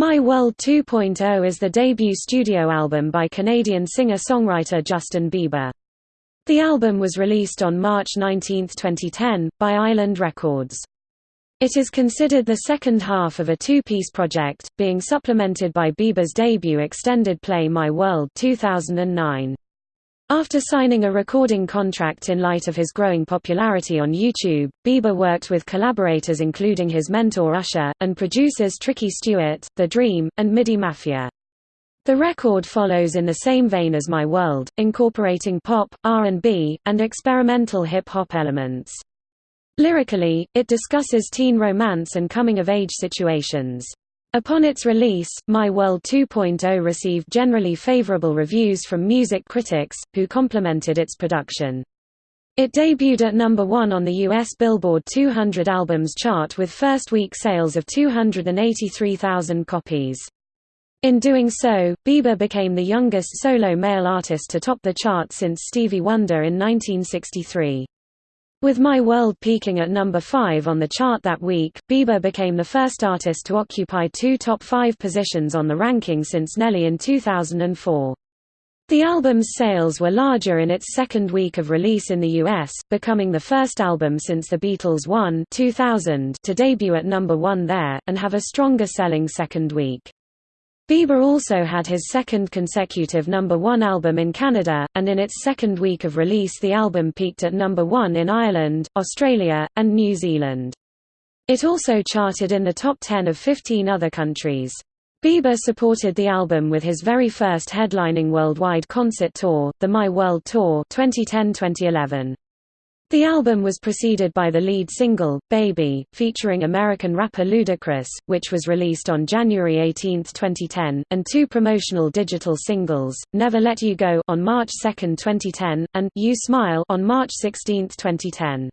My World 2.0 is the debut studio album by Canadian singer-songwriter Justin Bieber. The album was released on March 19, 2010, by Island Records. It is considered the second half of a two-piece project, being supplemented by Bieber's debut extended play My World 2009. After signing a recording contract in light of his growing popularity on YouTube, Bieber worked with collaborators including his mentor Usher, and producers Tricky Stewart, The Dream, and MIDI Mafia. The record follows in the same vein as My World, incorporating pop, R&B, and experimental hip-hop elements. Lyrically, it discusses teen romance and coming-of-age situations. Upon its release, My World 2.0 received generally favorable reviews from music critics, who complimented its production. It debuted at number 1 on the US Billboard 200 Albums chart with first-week sales of 283,000 copies. In doing so, Bieber became the youngest solo male artist to top the chart since Stevie Wonder in 1963. With My World peaking at number 5 on the chart that week, Bieber became the first artist to occupy two top five positions on the ranking since Nelly in 2004. The album's sales were larger in its second week of release in the US, becoming the first album since The Beatles' One 2000 to debut at number 1 there, and have a stronger selling second week. Bieber also had his second consecutive number one album in Canada, and in its second week of release the album peaked at number one in Ireland, Australia, and New Zealand. It also charted in the top 10 of 15 other countries. Bieber supported the album with his very first headlining worldwide concert tour, the My World Tour 2010-2011. The album was preceded by the lead single, Baby, featuring American rapper Ludacris, which was released on January 18, 2010, and two promotional digital singles, Never Let You Go on March 2, 2010, and You Smile on March 16, 2010.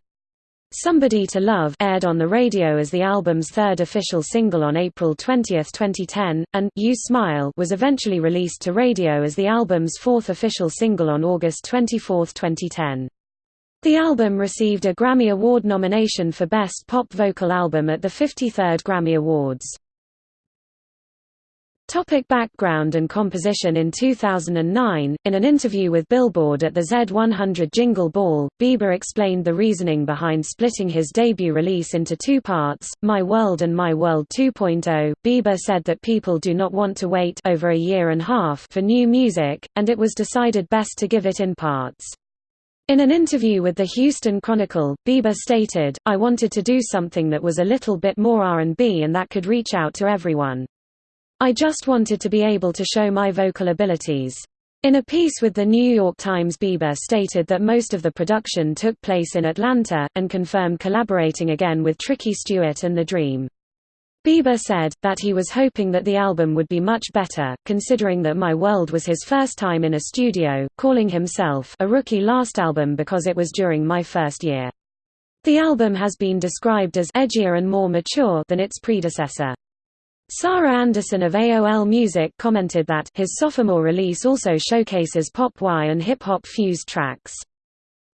Somebody to Love aired on the radio as the album's third official single on April 20, 2010, and You Smile was eventually released to radio as the album's fourth official single on August 24, 2010. The album received a Grammy Award nomination for Best Pop Vocal Album at the 53rd Grammy Awards. Topic background and composition In 2009, in an interview with Billboard at the Z100 Jingle Ball, Bieber explained the reasoning behind splitting his debut release into two parts, My World and My World 2.0. Bieber said that people do not want to wait over a year and half for new music, and it was decided best to give it in parts. In an interview with the Houston Chronicle, Bieber stated, I wanted to do something that was a little bit more R&B and that could reach out to everyone. I just wanted to be able to show my vocal abilities. In a piece with the New York Times Bieber stated that most of the production took place in Atlanta, and confirmed collaborating again with Tricky Stewart and The Dream. Bieber said, that he was hoping that the album would be much better, considering that My World was his first time in a studio, calling himself a rookie last album because it was during my first year. The album has been described as edgier and more mature than its predecessor. Sarah Anderson of AOL Music commented that his sophomore release also showcases pop-Y and hip-hop fused tracks.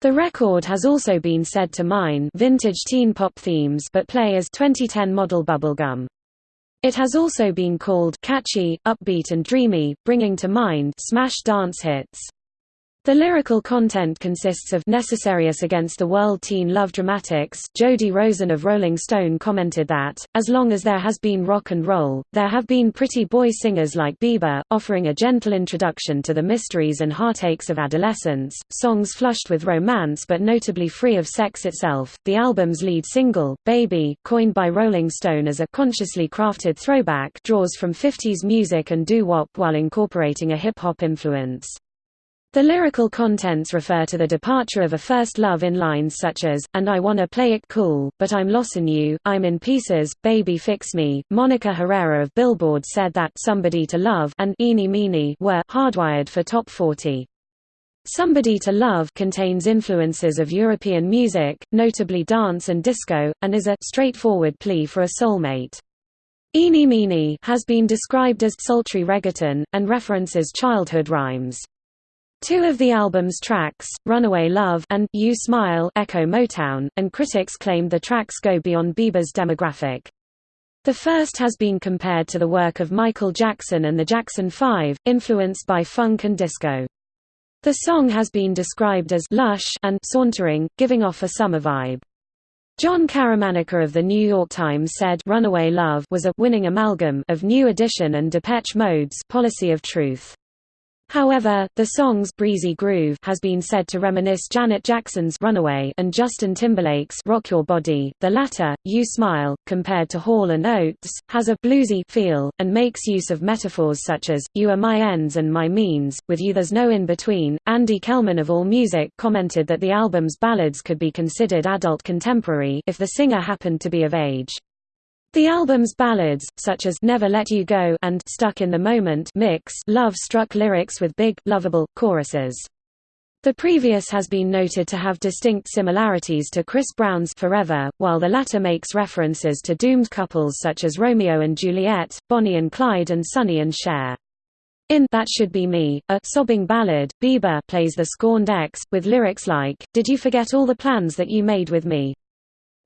The record has also been said to mine vintage teen pop themes but play as 2010 model bubblegum. It has also been called catchy, upbeat and dreamy, bringing to mind smash dance hits. The lyrical content consists of necessarious against the world teen love dramatics. Jody Rosen of Rolling Stone commented that, as long as there has been rock and roll, there have been pretty boy singers like Bieber, offering a gentle introduction to the mysteries and heartaches of adolescence, songs flushed with romance but notably free of sex itself. The album's lead single, Baby, coined by Rolling Stone as a consciously crafted throwback, draws from 50s music and doo-wop while incorporating a hip-hop influence. The lyrical contents refer to the departure of a first love in lines such as, and I wanna play it cool, but I'm lossin' you, I'm in pieces, baby fix me. Monica Herrera of Billboard said that Somebody to Love and Eeny Meeny were hardwired for top 40. Somebody to Love contains influences of European music, notably dance and disco, and is a straightforward plea for a soulmate. Eeny Meeny has been described as sultry reggaeton, and references childhood rhymes. Two of the album's tracks, Runaway Love and You Smile echo Motown, and critics claimed the tracks go beyond Bieber's demographic. The first has been compared to the work of Michael Jackson and the Jackson 5, influenced by funk and disco. The song has been described as lush and sauntering, giving off a summer vibe. Jon Caramanica of The New York Times said Runaway Love was a winning amalgam of New Edition and Depeche Mode's Policy of Truth. However, the song's breezy groove has been said to reminisce Janet Jackson's Runaway and Justin Timberlake's Rock Your Body. The latter, You Smile, compared to Hall and Oates, has a bluesy feel and makes use of metaphors such as You are my ends and my means, with you there's no in between. Andy Kellman of AllMusic commented that the album's ballads could be considered adult contemporary if the singer happened to be of age. The album's ballads, such as Never Let You Go and Stuck in the Moment mix love-struck lyrics with big, lovable, choruses. The previous has been noted to have distinct similarities to Chris Brown's Forever, while the latter makes references to doomed couples such as Romeo and Juliet, Bonnie and Clyde and Sonny and Cher. In That Should Be Me, a sobbing ballad, Bieber plays the scorned ex, with lyrics like, Did you forget all the plans that you made with me?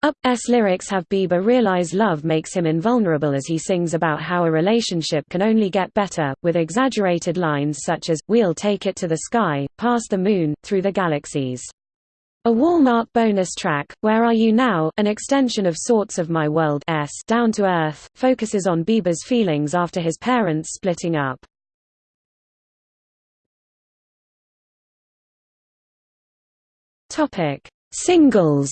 Up's lyrics have Bieber realize love makes him invulnerable as he sings about how a relationship can only get better, with exaggerated lines such as, We'll take it to the sky, past the moon, through the galaxies. A Walmart bonus track, Where Are You Now, an extension of sorts of My World S Down to Earth, focuses on Bieber's feelings after his parents splitting up. Singles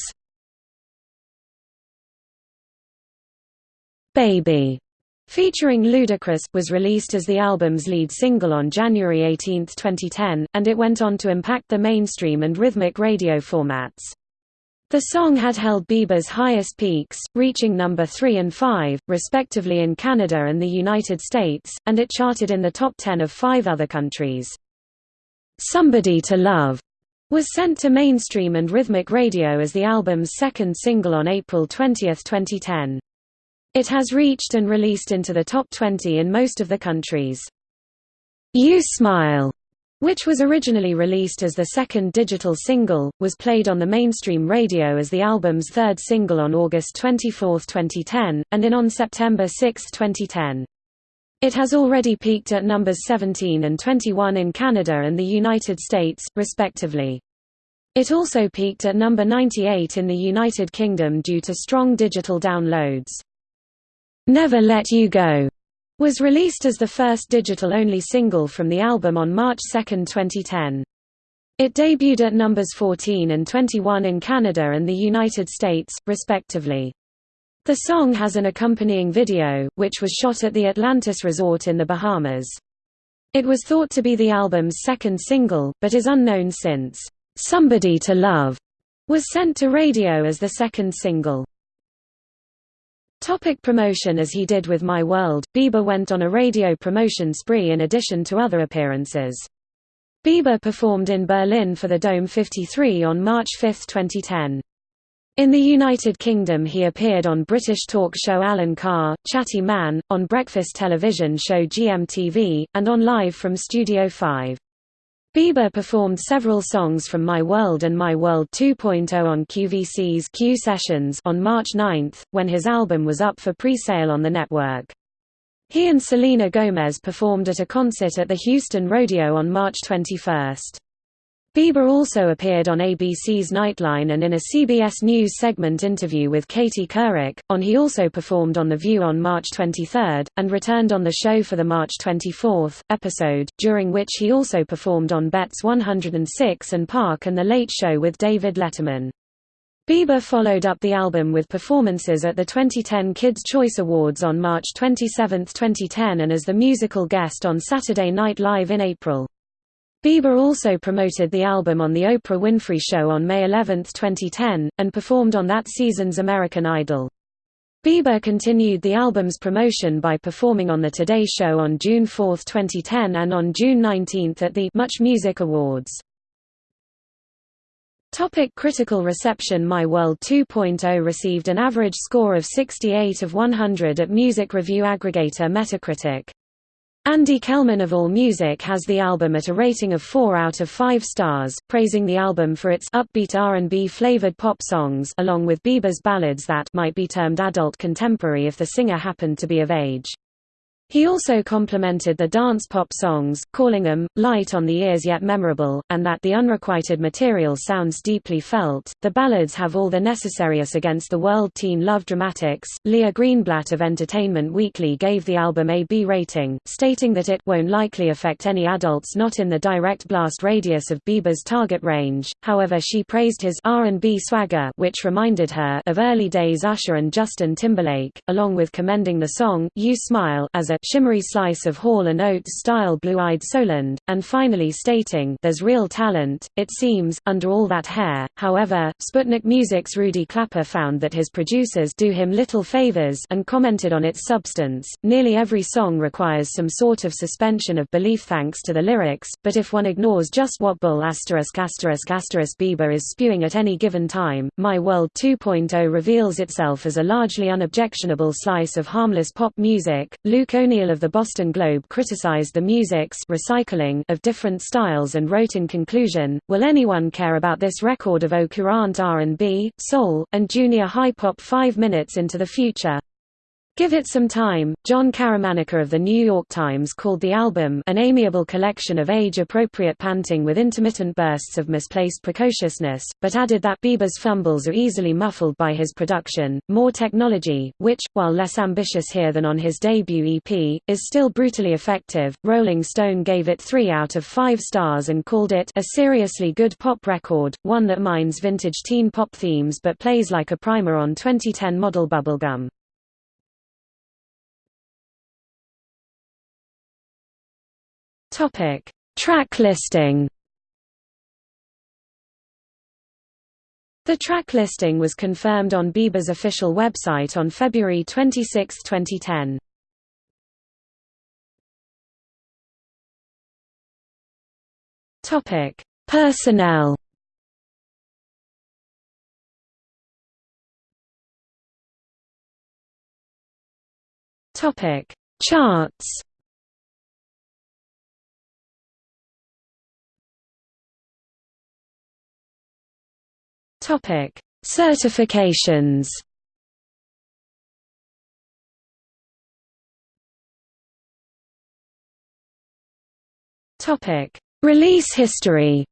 Baby, featuring Ludacris, was released as the album's lead single on January 18, 2010, and it went on to impact the mainstream and rhythmic radio formats. The song had held Bieber's highest peaks, reaching number 3 and 5, respectively in Canada and the United States, and it charted in the top 10 of five other countries. Somebody to Love was sent to mainstream and rhythmic radio as the album's second single on April 20, 2010. It has reached and released into the top 20 in most of the countries. You Smile, which was originally released as the second digital single, was played on the mainstream radio as the album's third single on August 24, 2010, and in on September 6, 2010. It has already peaked at numbers 17 and 21 in Canada and the United States, respectively. It also peaked at number 98 in the United Kingdom due to strong digital downloads. Never Let You Go was released as the first digital-only single from the album on March 2, 2010. It debuted at numbers 14 and 21 in Canada and the United States, respectively. The song has an accompanying video, which was shot at the Atlantis Resort in the Bahamas. It was thought to be the album's second single, but is unknown since "'Somebody to Love' was sent to radio as the second single. Topic promotion As he did with My World, Bieber went on a radio promotion spree in addition to other appearances. Bieber performed in Berlin for the Dome 53 on March 5, 2010. In the United Kingdom he appeared on British talk show Alan Carr, Chatty Man, on breakfast television show GMTV, and on Live from Studio 5. Bieber performed several songs from My World and My World 2.0 on QVC's Q Sessions on March 9, when his album was up for pre-sale on the network. He and Selena Gomez performed at a concert at the Houston Rodeo on March 21. Bieber also appeared on ABC's Nightline and in a CBS News segment interview with Katie Couric. On he also performed on The View on March 23, and returned on the show for the March 24 episode, during which he also performed on Bet's 106 and Park and The Late Show with David Letterman. Bieber followed up the album with performances at the 2010 Kids' Choice Awards on March 27, 2010 and as the musical guest on Saturday Night Live in April. Bieber also promoted the album on The Oprah Winfrey Show on May 11, 2010, and performed on that season's American Idol. Bieber continued the album's promotion by performing on The Today Show on June 4, 2010 and on June 19 at the Much Music Awards. Topic critical reception My World 2.0 received an average score of 68 of 100 at music review aggregator Metacritic. Andy Kellman of AllMusic has the album at a rating of 4 out of 5 stars, praising the album for its upbeat R&B flavored pop songs along with Bieber's ballads that might be termed adult contemporary if the singer happened to be of age. He also complimented the dance pop songs, calling them light on the ears yet memorable, and that the unrequited material sounds deeply felt. The ballads have all the necessariness against the world teen love dramatics. Leah Greenblatt of Entertainment Weekly gave the album a B rating, stating that it won't likely affect any adults not in the direct blast radius of Bieber's target range. However, she praised his R&B swagger, which reminded her of early days Usher and Justin Timberlake, along with commending the song "You Smile" as a shimmery slice of Hall & Oates-style Blue-Eyed Soulland, and finally stating there's real talent, it seems, under all that hair. However, Sputnik Music's Rudy Clapper found that his producers do him little favors and commented on its substance. Nearly every song requires some sort of suspension of belief thanks to the lyrics, but if one ignores just what Bull asterisk asterisk asterisk Bieber is spewing at any given time, My World 2.0 reveals itself as a largely unobjectionable slice of harmless pop music. Luke O'Neill of the Boston Globe criticized the music's recycling of different styles and wrote in conclusion, Will anyone care about this record of au courant R&B, soul, and junior high pop five minutes into the future? Give it some time. Jon Caramanica of the New York Times called the album an amiable collection of age-appropriate panting with intermittent bursts of misplaced precociousness, but added that Bieber's fumbles are easily muffled by his production, more technology, which, while less ambitious here than on his debut EP, is still brutally effective. Rolling Stone gave it 3 out of 5 stars and called it a seriously good pop record, one that mines vintage teen pop themes but plays like a primer on 2010 model bubblegum. Topic: Track listing. The track listing was confirmed on Bieber's official website on February 26, 2010. Topic: Personnel. Topic: Charts. Topic: Certifications. Topic: Release history.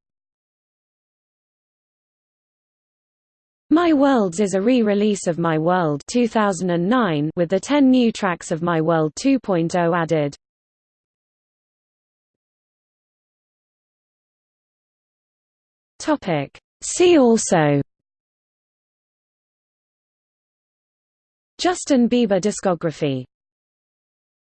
My Worlds is a re-release of My World 2009 with the 10 new tracks of My World 2.0 added. Topic: See also Justin Bieber discography